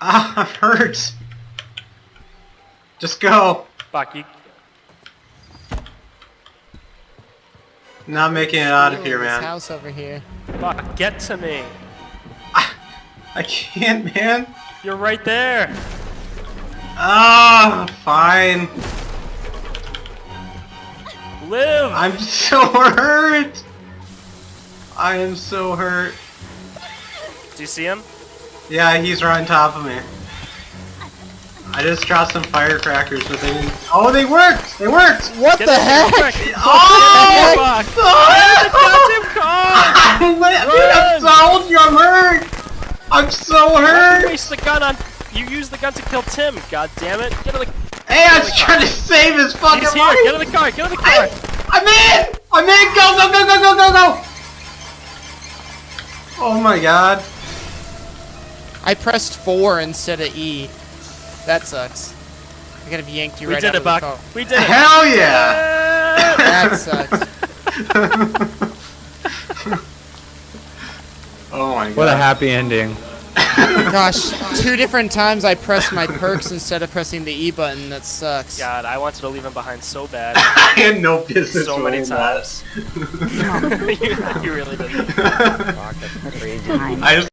Ah, I'm hurt. Just go. Fuck you. Not making it out of Ooh, here, this man. house over here. Fuck, get to me. I can't, man. You're right there. Ah, fine. Live. I'm so hurt. I am so hurt. Do you see him? Yeah, he's right on top of me. I just dropped some firecrackers, but they didn't. Oh, they worked! They worked! What Get the heck? Oh! Oh! Goddamn car! I'm li- Dude, I'm you I'm hurt! I'm so you hurt! waste the gun on. You used the gun to kill Tim. God damn it! Get in the. Hey, I was trying to save his fucking He's here. life! Get in the car. Get in the car. I, I'm in! I'm in! Go, go, go, go, go, go, go! Oh my god. I pressed four instead of E. That sucks. I could have yanked you We right did out it, of the Buck. car. We did it. Hell yeah! That sucks. oh my god. What a happy ending. Gosh, two different times I pressed my perks instead of pressing the E button. That sucks. God, I wanted to leave him behind so bad. I had no business so many times. you, you really did. Fuck. I just